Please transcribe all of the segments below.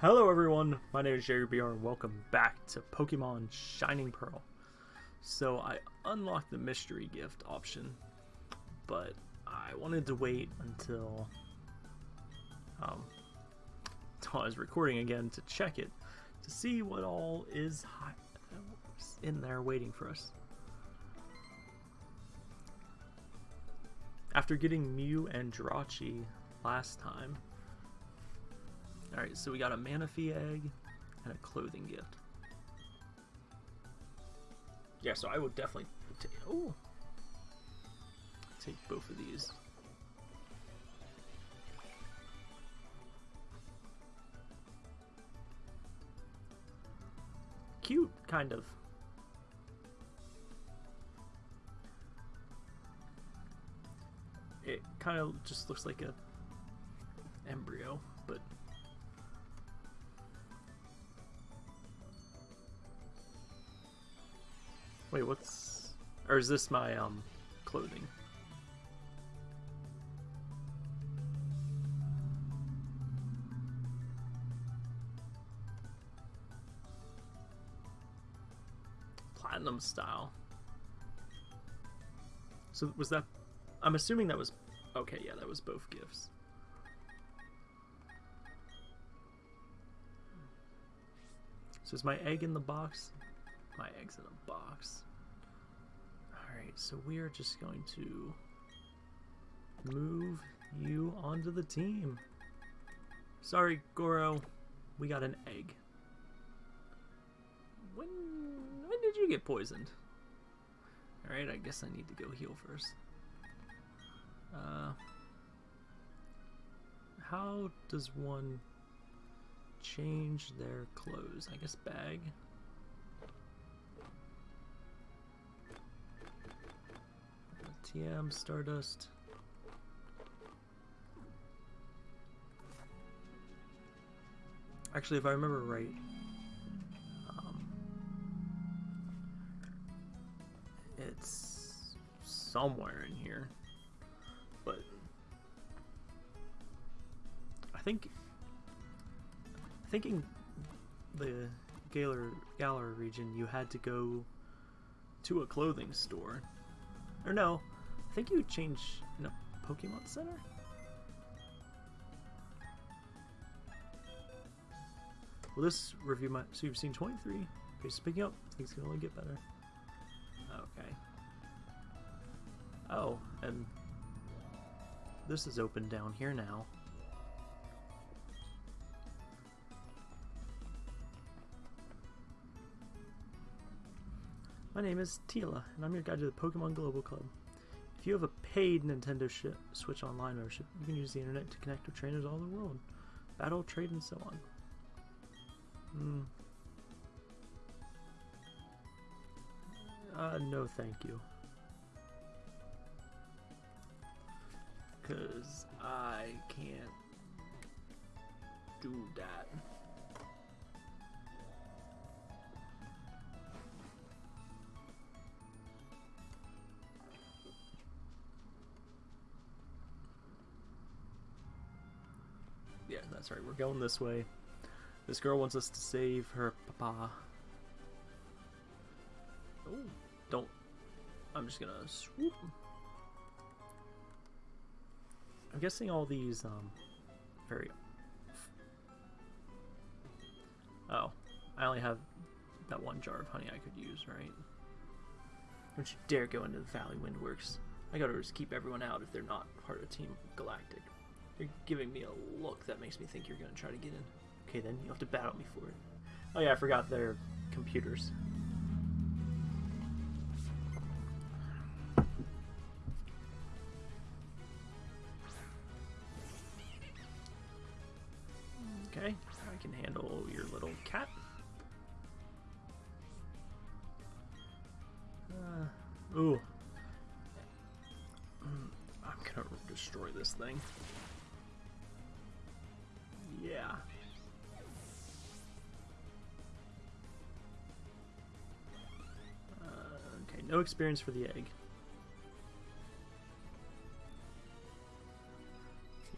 Hello everyone, my name is Jerry BR and welcome back to Pokemon Shining Pearl. So I unlocked the mystery gift option, but I wanted to wait until, um, until I was recording again to check it, to see what all is in there waiting for us. After getting Mew and Jirachi last time, Alright, so we got a Manaphy egg and a clothing gift. Yeah, so I would definitely take, oh, take both of these. Cute, kind of. It kind of just looks like a embryo, but Wait, what's... Or is this my, um, clothing? Platinum style. So was that... I'm assuming that was... Okay, yeah, that was both gifts. So is my egg in the box? my eggs in a box. So we are just going to move you onto the team. Sorry, Goro. We got an egg. When when did you get poisoned? Alright, I guess I need to go heal first. Uh, how does one change their clothes? I guess bag. TM, Stardust. Actually, if I remember right, um, it's somewhere in here, but I think thinking the Galar Galar region, you had to go to a clothing store. Or no, think you change a Pokemon Center? Will this review my... So you've seen 23. Pace picking up. Things can only get better. Okay. Oh, and this is open down here now. My name is Tila, and I'm your guide to the Pokemon Global Club. You have a paid Nintendo Switch Online membership, you can use the internet to connect with trainers all over the world, battle, trade, and so on. Hmm. Uh, no thank you. Because I can't do that. That's right. We're going this way. This girl wants us to save her papa. Oh, don't. I'm just gonna swoop. I'm guessing all these, um, very... Oh, I only have that one jar of honey I could use, right? Don't you dare go into the Valley Windworks. I gotta just keep everyone out if they're not part of Team Galactic. You're giving me a look that makes me think you're going to try to get in. Okay, then you have to battle me for it. Oh yeah, I forgot they're computers. Okay, I can handle your little cat. Uh, ooh. Mm, I'm gonna destroy this thing. No experience for the egg.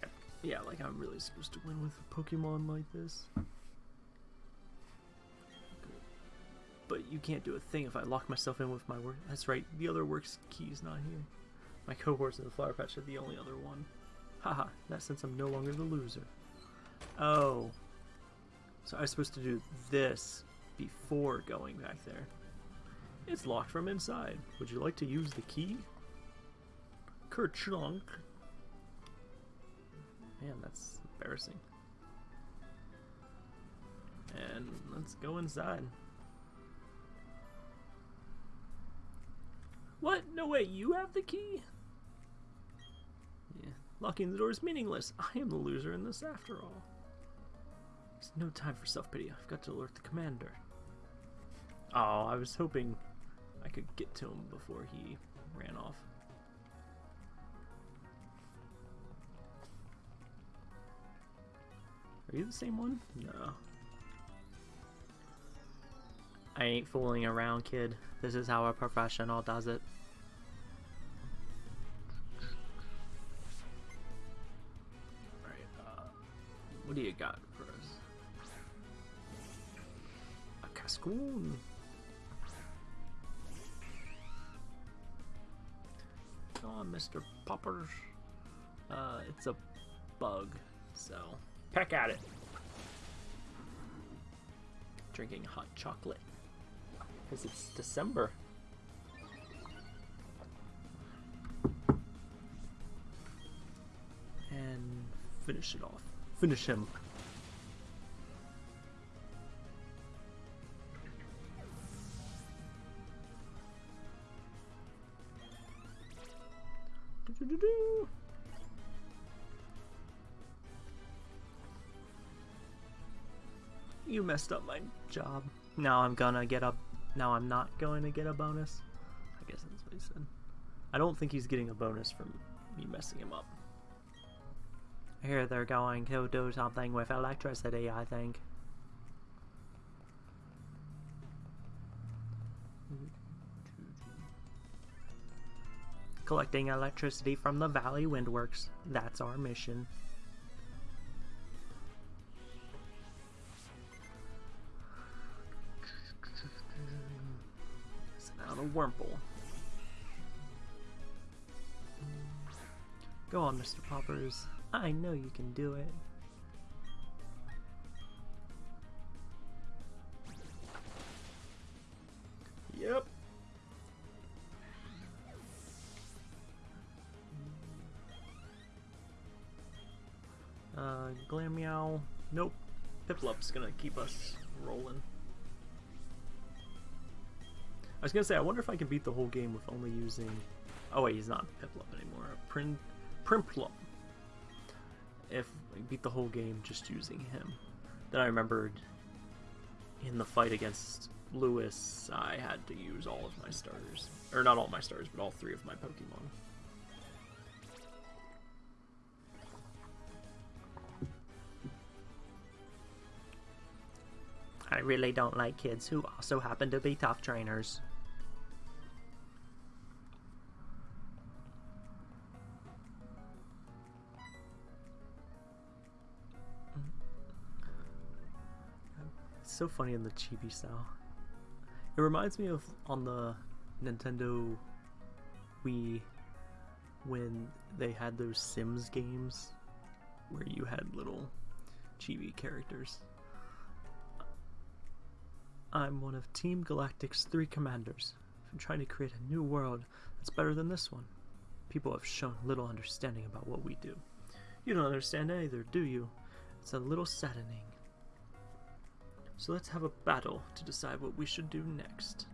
Yeah, yeah like I'm really supposed to win with a Pokemon like this. But you can't do a thing if I lock myself in with my work. That's right, the other works key's not here. My cohorts in the flower patch are the only other one. Haha, that sense, I'm no longer the loser. Oh. So I was supposed to do this before going back there. It's locked from inside. Would you like to use the key? Kerchunk. Man, that's embarrassing. And let's go inside. What? No way, you have the key? Yeah, locking the door is meaningless. I am the loser in this after all. There's no time for self-pity. I've got to alert the commander. Oh, I was hoping I could get to him before he ran off. Are you the same one? No. I ain't fooling around, kid. This is how a professional does it. Alright, uh, what do you got for us? A Cascoon. Mr. Poppers. Uh, it's a bug, so peck at it. Drinking hot chocolate because it's December. And finish it off. Finish him. You messed up my job. Now I'm gonna get a now I'm not going to get a bonus? I guess that's what he said. I don't think he's getting a bonus from me messing him up. Here they're going to do something with electricity, I think. Collecting electricity from the Valley Windworks. That's our mission. A Wurmple. Go on, Mr. Poppers. I know you can do it. Yep. Uh, Glameow. Nope. Piplup's gonna keep us rolling. I was gonna say, I wonder if I can beat the whole game with only using... Oh wait, he's not Piplup anymore. Prin Prinplup. If I beat the whole game just using him. Then I remembered in the fight against Lewis, I had to use all of my starters. Or not all my starters, but all three of my Pokemon. I really don't like kids who also happen to be tough trainers. So funny in the chibi style. It reminds me of on the Nintendo Wii when they had those Sims games where you had little chibi characters. I'm one of Team Galactic's three commanders. I'm trying to create a new world that's better than this one. People have shown little understanding about what we do. You don't understand either, do you? It's a little saddening. So let's have a battle to decide what we should do next.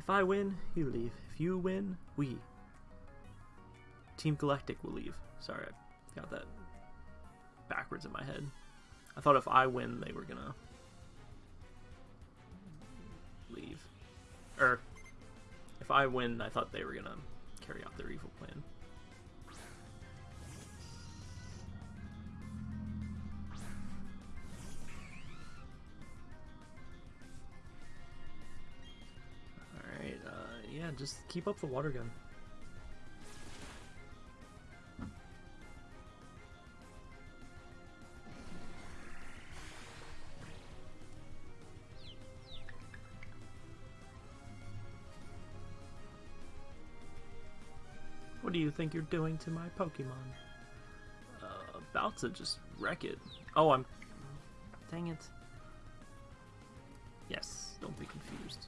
If I win, you leave. If you win, we. Team Galactic will leave. Sorry, I got that backwards in my head. I thought if I win, they were gonna leave. Or, if I win, I thought they were gonna carry out their evil plan. just keep up the water gun. What do you think you're doing to my Pokemon? Uh, about to just wreck it. Oh, I'm... Dang it. Yes, don't be confused.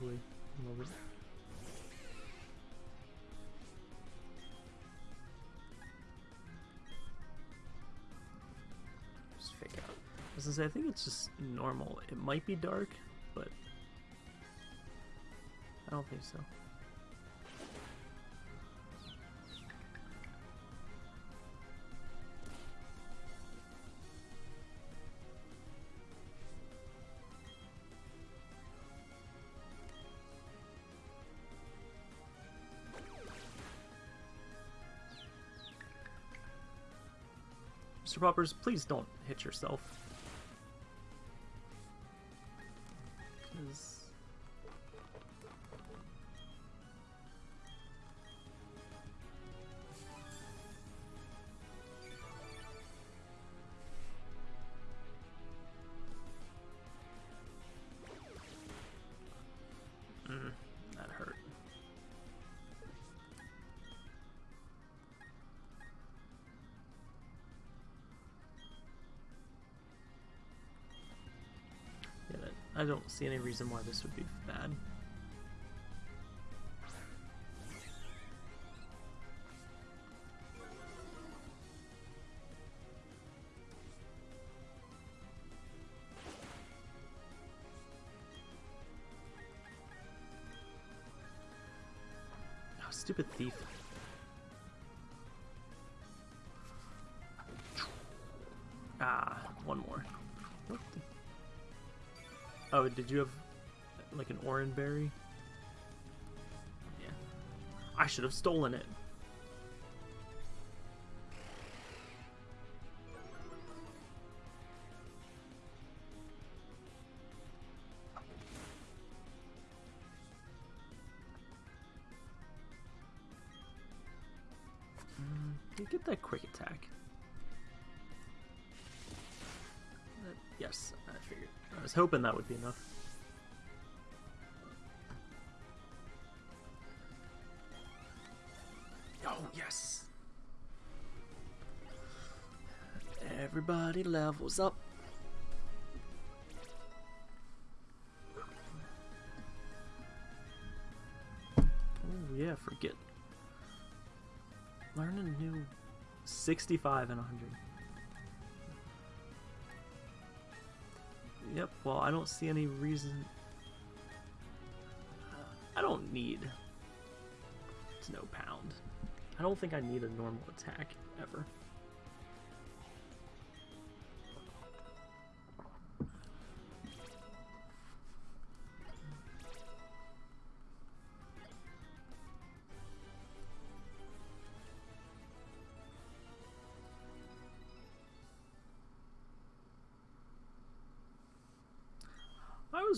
Ugly. Love it. Just fake out. I say, I think it's just normal. It might be dark, but I don't think so. Mr. Poppers, please don't hit yourself. I don't see any reason why this would be bad. Stupid thief. Did you have like an orange berry? Yeah. I should have stolen it. Hoping that would be enough. Oh, yes! Everybody levels up. Oh, yeah, forget. Learn a new 65 and 100. Yep, well, I don't see any reason. I don't need to know pound. I don't think I need a normal attack ever.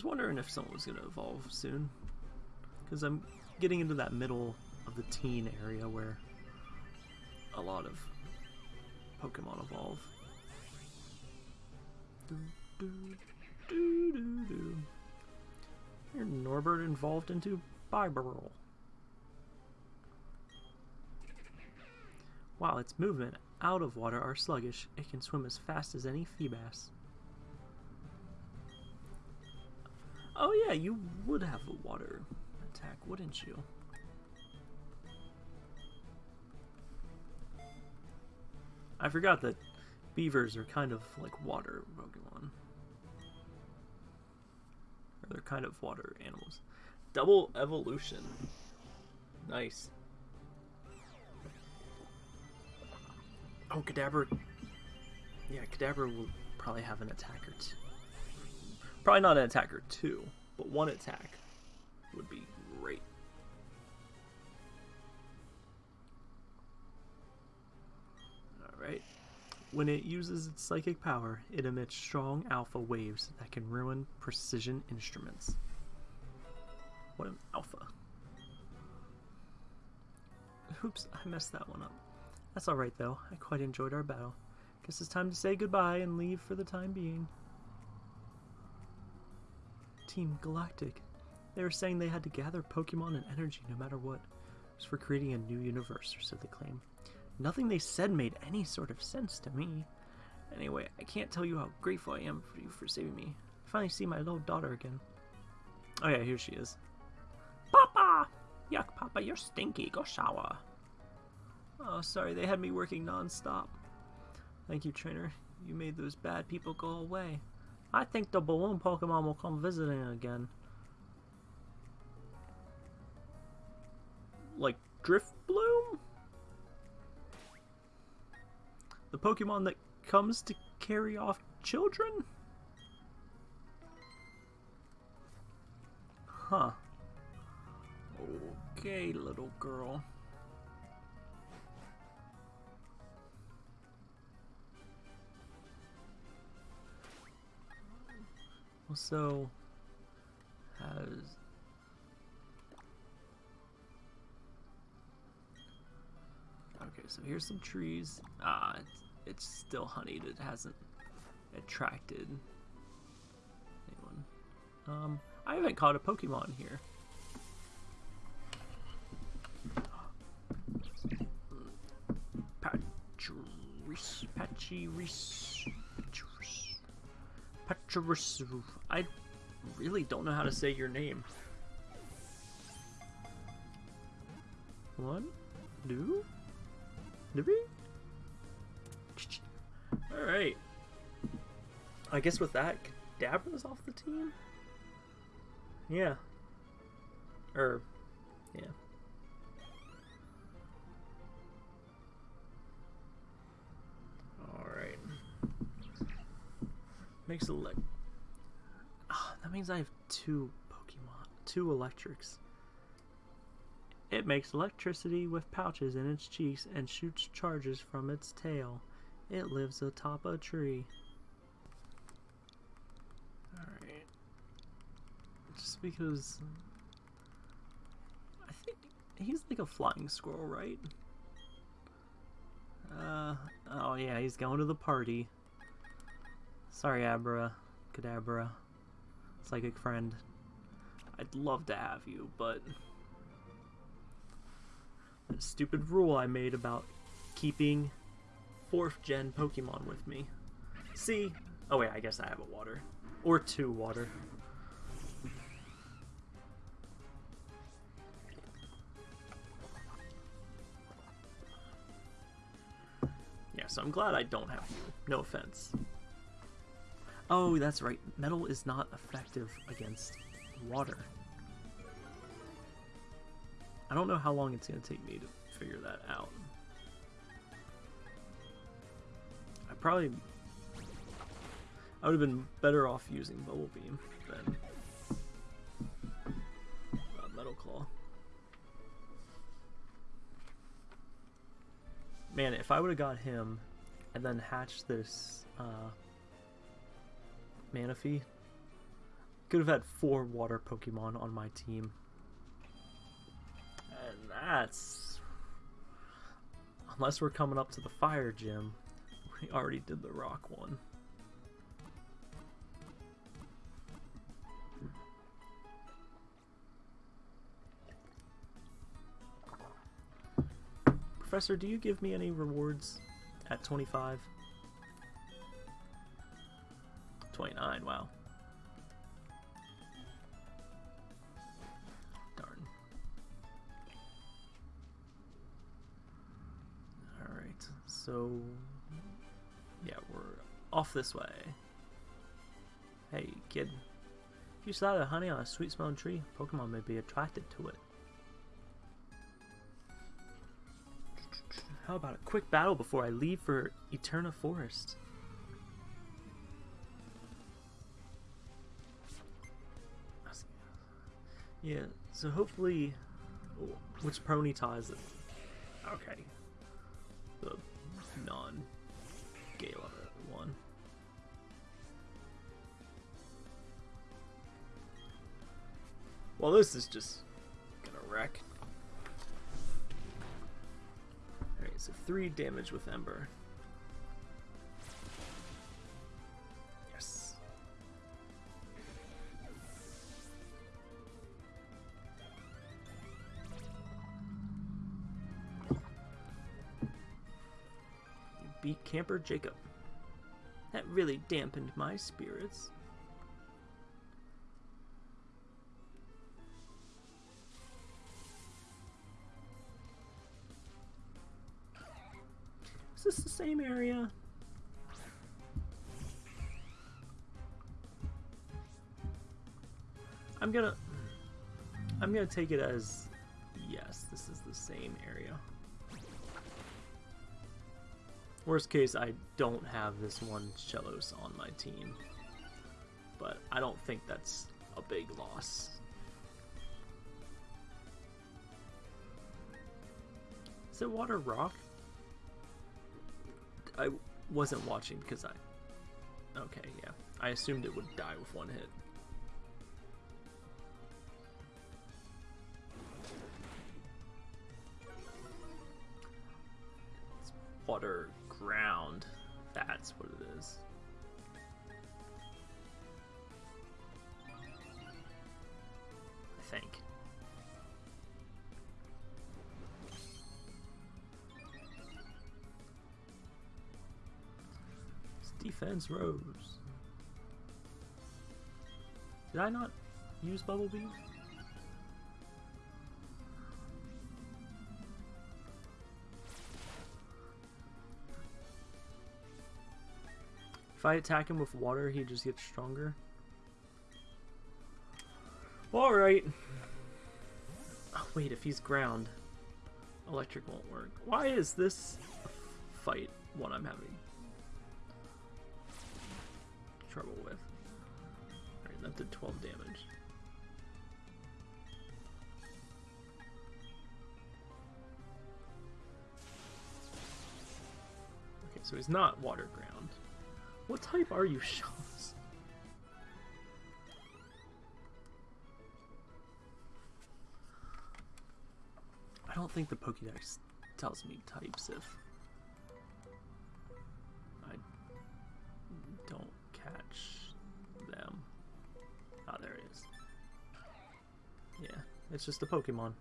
Was wondering if someone was going to evolve soon. Because I'm getting into that middle of the teen area where a lot of Pokemon evolve. Do, do, do. Here, Norbert evolved into Bibarel. While its movement out of water are sluggish. It can swim as fast as any Feebas. Oh yeah, you would have a water attack, wouldn't you? I forgot that beavers are kind of like water Pokemon. Or they're kind of water animals. Double evolution. Nice. Oh, Kadabra. Yeah, Kadabra will probably have an attack or two. Probably not an attacker two, but one attack would be great. Alright. When it uses its psychic power, it emits strong alpha waves that can ruin precision instruments. What an alpha. Oops, I messed that one up. That's alright though. I quite enjoyed our battle. Guess it's time to say goodbye and leave for the time being. Team Galactic. They were saying they had to gather Pokemon and energy no matter what. It was for creating a new universe, or so they claim. Nothing they said made any sort of sense to me. Anyway, I can't tell you how grateful I am for you for saving me. I finally see my little daughter again. Oh yeah, here she is. Papa! Yuck, Papa, you're stinky. Go shower. Oh, sorry, they had me working non-stop. Thank you, trainer. You made those bad people go away. I think the balloon Pokemon will come visiting again. Like Drifloon? The Pokemon that comes to carry off children? Huh. Okay, little girl. Also has Okay, so here's some trees. Ah, it's, it's still honeyed. It hasn't attracted anyone. Um, I haven't caught a Pokemon here. Patris, Patchiris, Patchiris, I really don't know how to say your name. One, two. We? Alright. I guess with that, Kadabra's off the team? Yeah. Or, yeah. Alright. Makes a lick. That means I have two Pokemon. Two electrics. It makes electricity with pouches in its cheeks and shoots charges from its tail. It lives atop a tree. Alright. Just because... I think he's like a flying squirrel, right? Uh, oh yeah, he's going to the party. Sorry, Abra. Kadabra. Psychic friend. I'd love to have you, but that stupid rule I made about keeping 4th gen Pokemon with me. See? Oh wait, I guess I have a water. Or two water. Yeah, so I'm glad I don't have you. No offense. Oh, that's right. Metal is not effective against water. I don't know how long it's going to take me to figure that out. I probably... I would have been better off using Bubble Beam than uh, Metal Claw. Man, if I would have got him and then hatched this uh, Manaphy, could have had four water Pokemon on my team And that's... Unless we're coming up to the fire gym. We already did the rock one. Professor, do you give me any rewards at 25? 29, wow. Darn. Alright, so yeah, we're off this way. Hey, kid. If you saw the honey on a sweet smelling tree, Pokemon may be attracted to it. How about a quick battle before I leave for Eterna Forest? Yeah, so hopefully... Which Ponyta is it? Okay. The non-Galar one. Well, this is just gonna wreck. Alright, So three damage with Ember. Camper Jacob. That really dampened my spirits. Is this the same area? I'm gonna I'm gonna take it as yes, this is the same area. Worst case, I don't have this one Shellos on my team. But I don't think that's a big loss. Is it water rock? I wasn't watching because I... Okay, yeah. I assumed it would die with one hit. It's water ground. That's what it is. I think. It's defense rose. Did I not use Bubble Beam? If I attack him with water, he just gets stronger. Alright. Oh, wait, if he's ground, electric won't work. Why is this fight what I'm having trouble with? Alright, that did 12 damage. Okay, so he's not water ground. What type are you, Shawns? I don't think the Pokédex tells me types if I don't catch them. Ah, there it is. Yeah, it's just a Pokemon.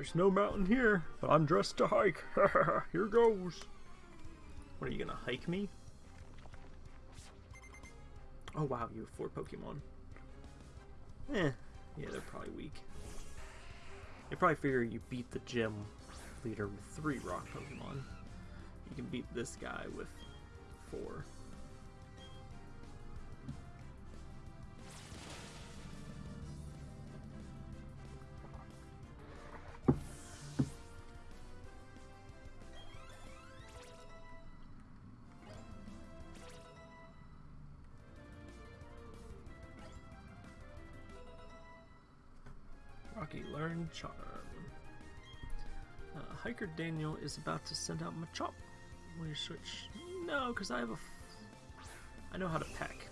There's no mountain here, but I'm dressed to hike. here goes. What are you gonna hike me? Oh wow, you have four Pokemon. Eh, yeah, they're probably weak. They probably figure you beat the gym leader with three rock Pokemon. You can beat this guy with four. Uh, Hiker Daniel is about to send out Machop. You switch? No, because I have a. I know how to peck.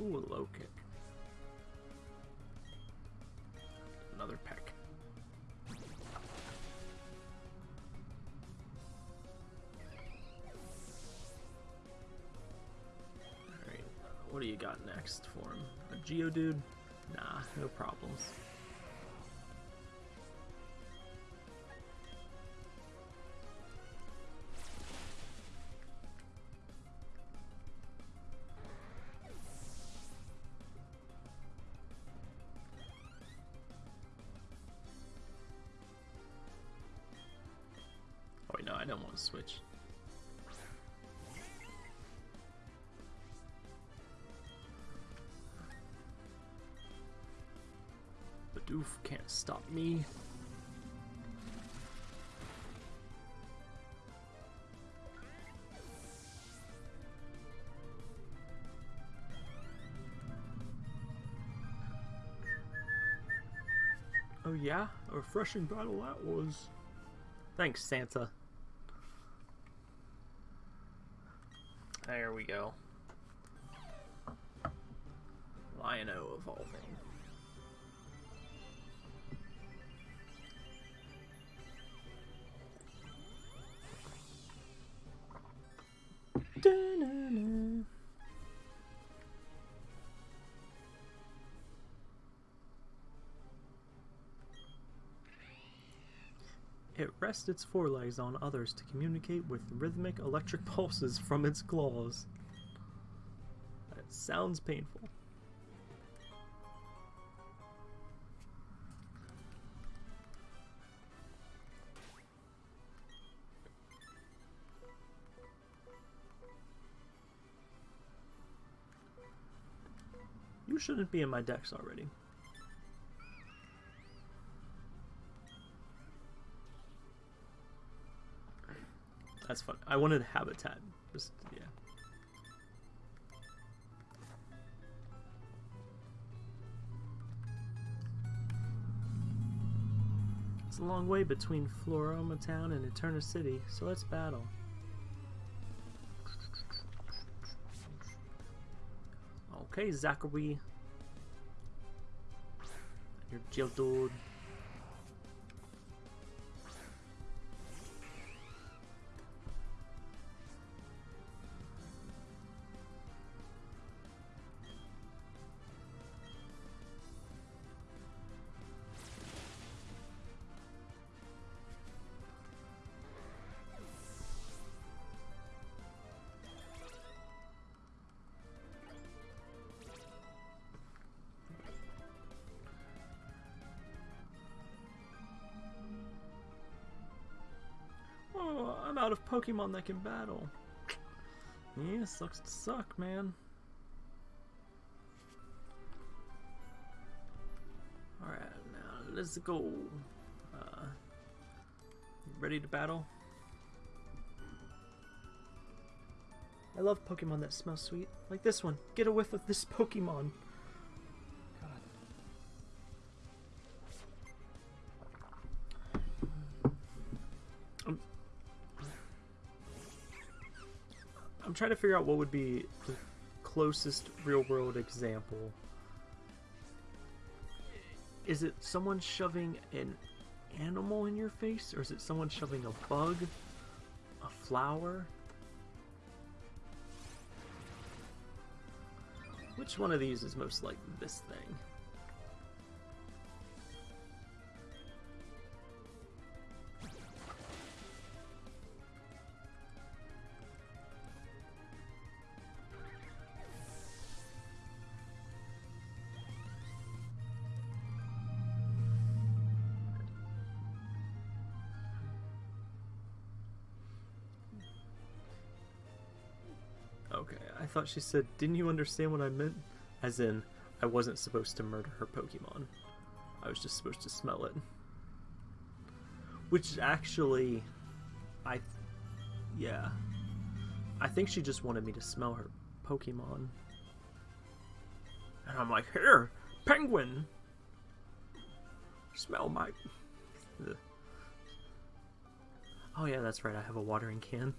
Ooh, a low kick. You got next for? A Geodude? Nah, no problems. doof can't stop me. Oh yeah, a refreshing battle that was. Thanks, Santa. There we go. Lion-O evolving. Rests its forelegs on others to communicate with rhythmic electric pulses from its claws. That sounds painful. You shouldn't be in my decks already. That's fun. I wanted habitat. Just yeah. It's a long way between Floaroma Town and Eterna City, so let's battle. Okay, Zachary. Your Geodude. Oh, Out of Pokemon that can battle. Yeah, sucks to suck, man. Alright, now let's go. Uh, ready to battle? I love Pokemon that smell sweet. Like this one. Get a whiff of this Pokemon. Trying to figure out what would be the closest real world example. Is it someone shoving an animal in your face, or is it someone shoving a bug, a flower? Which one of these is most like this thing? Thought she said, didn't you understand what I meant? As in, I wasn't supposed to murder her Pokemon. I was just supposed to smell it. Which actually, I, yeah. I think she just wanted me to smell her Pokemon. And I'm like, here, penguin! Smell my... Ugh. Oh yeah, that's right, I have a watering can.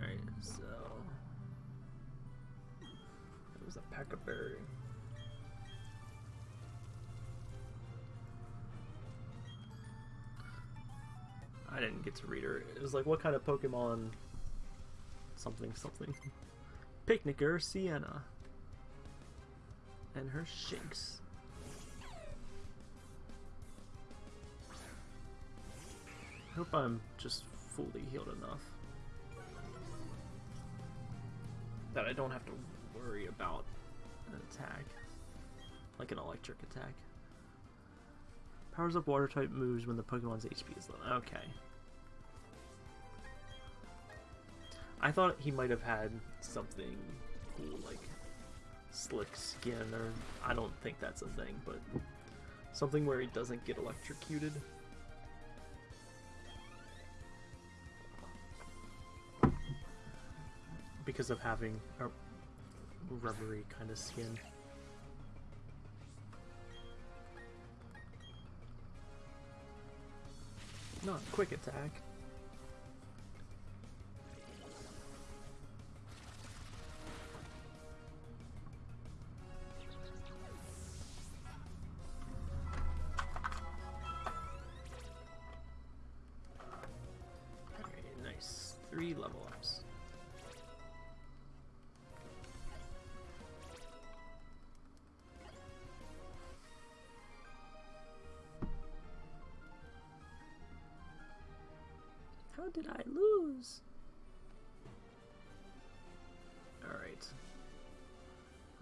Alright, so it was a Peckberry. I didn't get to read her. It was like, what kind of Pokemon? Something, something. Picnicker Sienna. And her Shinx. Hope I'm just fully healed enough. That I don't have to worry about an attack. Like an electric attack. Powers up water type moves when the Pokemon's HP is low. Okay. I thought he might have had something cool like slick skin or I don't think that's a thing, but something where he doesn't get electrocuted. because of having a rubbery kind of skin. Not quick attack, How did I lose? Alright.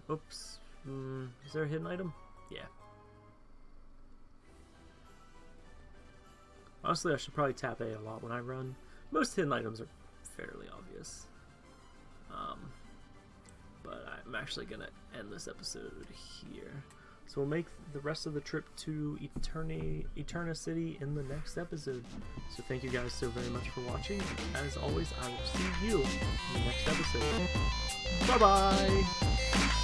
Oops. Mm, is there a hidden item? Yeah. Honestly, I should probably tap A a lot when I run. Most hidden items are fairly obvious. Um, but I'm actually going to end this episode here. So we'll make the rest of the trip to Eterni Eterna City in the next episode. So thank you guys so very much for watching. As always, I will see you in the next episode. Bye-bye!